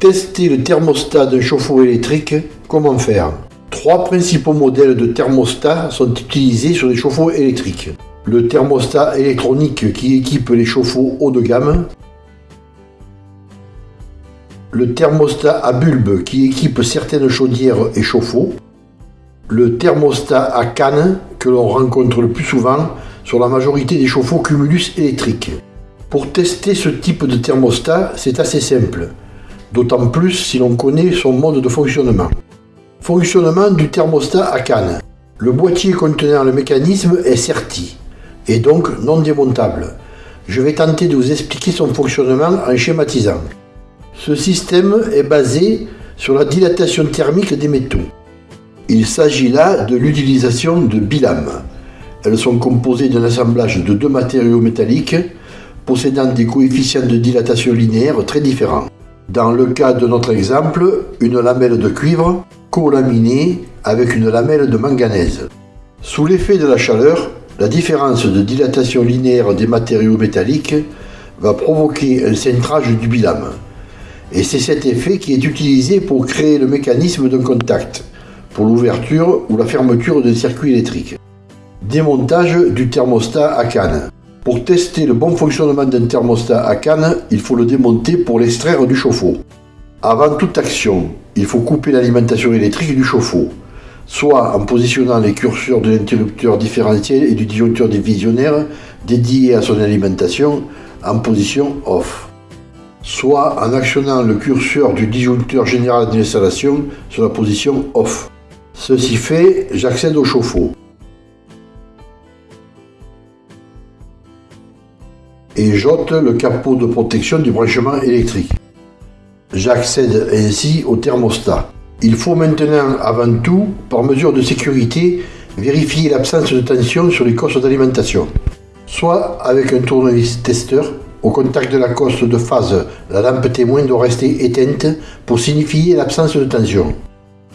Tester le thermostat d'un chauffe-eau électrique, comment faire? Trois principaux modèles de thermostat sont utilisés sur les chauffe-eau électriques. Le thermostat électronique qui équipe les chauffe-eau haut de gamme. Le thermostat à bulbe qui équipe certaines chaudières et chauffe-eau. Le thermostat à canne que l'on rencontre le plus souvent sur la majorité des chauffe-eau cumulus électriques. Pour tester ce type de thermostat, c'est assez simple d'autant plus si l'on connaît son mode de fonctionnement. Fonctionnement du thermostat à canne. Le boîtier contenant le mécanisme est serti, et donc non démontable. Je vais tenter de vous expliquer son fonctionnement en schématisant. Ce système est basé sur la dilatation thermique des métaux. Il s'agit là de l'utilisation de bilames. Elles sont composées d'un assemblage de deux matériaux métalliques possédant des coefficients de dilatation linéaire très différents. Dans le cas de notre exemple, une lamelle de cuivre colaminée avec une lamelle de manganèse. Sous l'effet de la chaleur, la différence de dilatation linéaire des matériaux métalliques va provoquer un centrage du bilame. Et c'est cet effet qui est utilisé pour créer le mécanisme d'un contact, pour l'ouverture ou la fermeture d'un circuit électrique. Démontage du thermostat à canne. Pour tester le bon fonctionnement d'un thermostat à canne, il faut le démonter pour l'extraire du chauffe-eau. Avant toute action, il faut couper l'alimentation électrique du chauffe-eau, soit en positionnant les curseurs de l'interrupteur différentiel et du disjoncteur divisionnaire dédié à son alimentation en position off, soit en actionnant le curseur du disjoncteur général d'installation sur la position off. Ceci fait, j'accède au chauffe-eau. Et j'ôte le capot de protection du branchement électrique. J'accède ainsi au thermostat. Il faut maintenant, avant tout, par mesure de sécurité, vérifier l'absence de tension sur les cosses d'alimentation. Soit avec un tournevis testeur, au contact de la cosse de phase, la lampe témoin doit rester éteinte pour signifier l'absence de tension.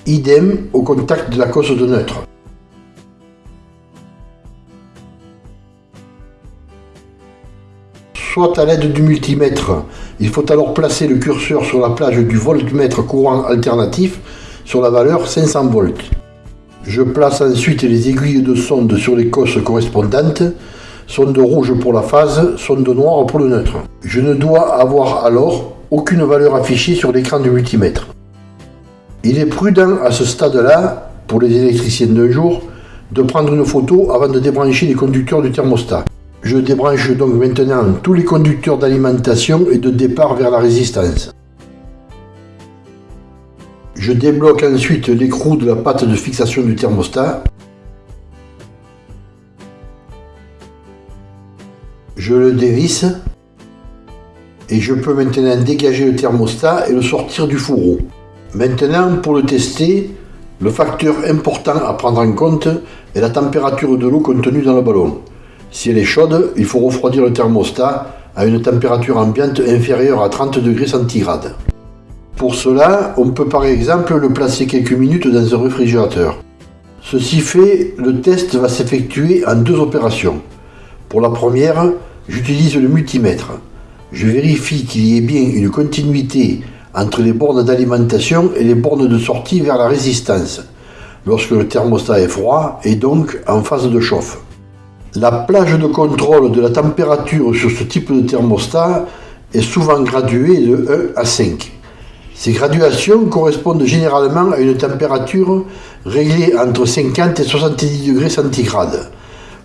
Idem au contact de la cosse de neutre. Soit à l'aide du multimètre. Il faut alors placer le curseur sur la plage du voltmètre courant alternatif sur la valeur 500 volts. Je place ensuite les aiguilles de sonde sur les cosses correspondantes, sonde rouge pour la phase, sonde noire pour le neutre. Je ne dois avoir alors aucune valeur affichée sur l'écran du multimètre. Il est prudent à ce stade-là, pour les électriciens d'un jour, de prendre une photo avant de débrancher les conducteurs du thermostat. Je débranche donc maintenant tous les conducteurs d'alimentation et de départ vers la résistance. Je débloque ensuite l'écrou de la patte de fixation du thermostat. Je le dévisse et je peux maintenant dégager le thermostat et le sortir du fourreau. Maintenant, pour le tester, le facteur important à prendre en compte est la température de l'eau contenue dans le ballon. Si elle est chaude, il faut refroidir le thermostat à une température ambiante inférieure à 30 degrés centigrades. Pour cela, on peut par exemple le placer quelques minutes dans un réfrigérateur. Ceci fait, le test va s'effectuer en deux opérations. Pour la première, j'utilise le multimètre. Je vérifie qu'il y ait bien une continuité entre les bornes d'alimentation et les bornes de sortie vers la résistance, lorsque le thermostat est froid et donc en phase de chauffe. La plage de contrôle de la température sur ce type de thermostat est souvent graduée de 1 à 5. Ces graduations correspondent généralement à une température réglée entre 50 et 70 degrés centigrades.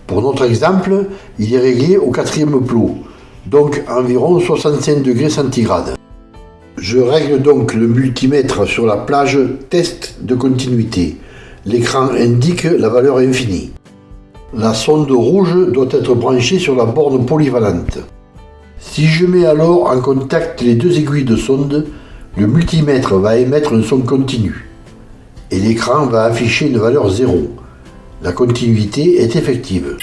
Pour notre exemple, il est réglé au quatrième plot, donc environ 65 degrés centigrades. Je règle donc le multimètre sur la plage test de continuité. L'écran indique la valeur infinie. La sonde rouge doit être branchée sur la borne polyvalente. Si je mets alors en contact les deux aiguilles de sonde, le multimètre va émettre un son continu et l'écran va afficher une valeur 0. La continuité est effective.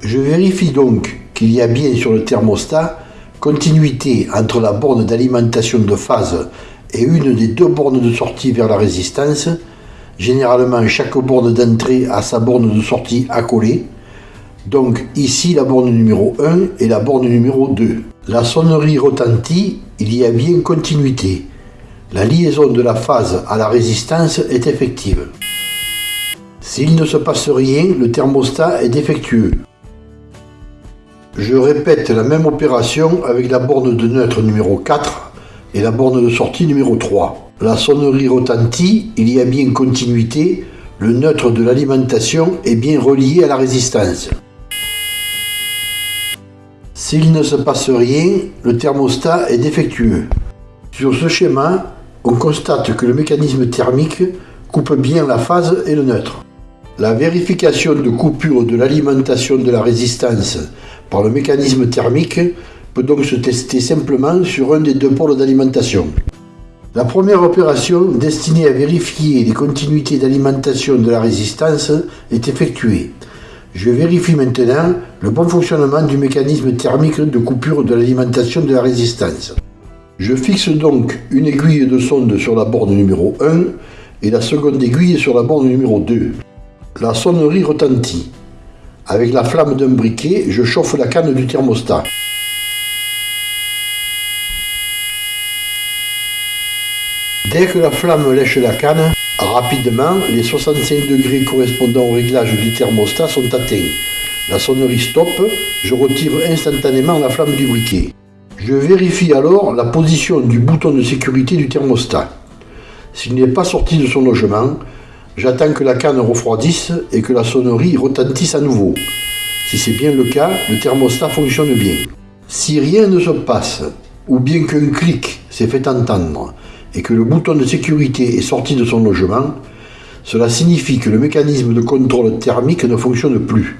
Je vérifie donc qu'il y a bien sur le thermostat continuité entre la borne d'alimentation de phase et une des deux bornes de sortie vers la résistance Généralement, chaque borne d'entrée a sa borne de sortie accolée. Donc ici la borne numéro 1 et la borne numéro 2. La sonnerie retentit, il y a bien continuité. La liaison de la phase à la résistance est effective. S'il ne se passe rien, le thermostat est défectueux. Je répète la même opération avec la borne de neutre numéro 4 et la borne de sortie numéro 3. La sonnerie retentit, il y a bien continuité, le neutre de l'alimentation est bien relié à la résistance. S'il ne se passe rien, le thermostat est défectueux. Sur ce schéma, on constate que le mécanisme thermique coupe bien la phase et le neutre. La vérification de coupure de l'alimentation de la résistance par le mécanisme thermique peut donc se tester simplement sur un des deux pôles d'alimentation. La première opération, destinée à vérifier les continuités d'alimentation de la résistance, est effectuée. Je vérifie maintenant le bon fonctionnement du mécanisme thermique de coupure de l'alimentation de la résistance. Je fixe donc une aiguille de sonde sur la borne numéro 1 et la seconde aiguille sur la borne numéro 2. La sonnerie retentit. Avec la flamme d'un briquet, je chauffe la canne du thermostat. Dès que la flamme lèche la canne, rapidement, les 65 degrés correspondant au réglage du thermostat sont atteints. La sonnerie stoppe, je retire instantanément la flamme du briquet. Je vérifie alors la position du bouton de sécurité du thermostat. S'il n'est pas sorti de son logement, J'attends que la canne refroidisse et que la sonnerie retentisse à nouveau. Si c'est bien le cas, le thermostat fonctionne bien. Si rien ne se passe, ou bien qu'un clic s'est fait entendre et que le bouton de sécurité est sorti de son logement, cela signifie que le mécanisme de contrôle thermique ne fonctionne plus.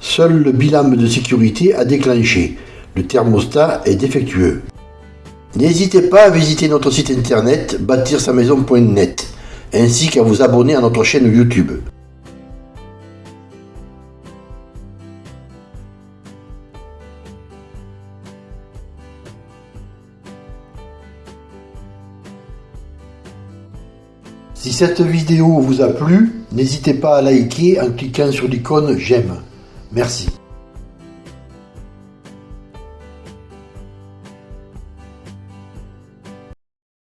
Seul le bilan de sécurité a déclenché. Le thermostat est défectueux. N'hésitez pas à visiter notre site internet bâtir-sa-maison.net ainsi qu'à vous abonner à notre chaîne YouTube. Si cette vidéo vous a plu, n'hésitez pas à liker en cliquant sur l'icône j'aime. Merci.